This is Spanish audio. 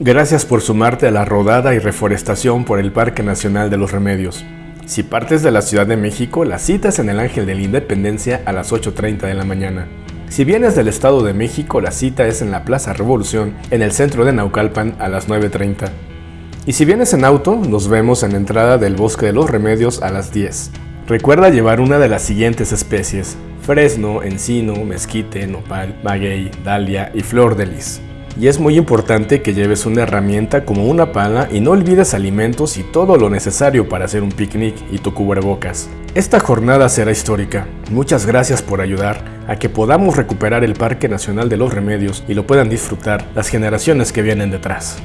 Gracias por sumarte a la rodada y reforestación por el Parque Nacional de los Remedios. Si partes de la Ciudad de México, la cita es en el Ángel de la Independencia a las 8.30 de la mañana. Si vienes del Estado de México, la cita es en la Plaza Revolución, en el centro de Naucalpan a las 9.30. Y si vienes en auto, nos vemos en la entrada del Bosque de los Remedios a las 10. Recuerda llevar una de las siguientes especies, fresno, encino, mezquite, nopal, maguey, dalia y flor de lis. Y es muy importante que lleves una herramienta como una pala y no olvides alimentos y todo lo necesario para hacer un picnic y tu cubrebocas. Esta jornada será histórica. Muchas gracias por ayudar a que podamos recuperar el Parque Nacional de los Remedios y lo puedan disfrutar las generaciones que vienen detrás.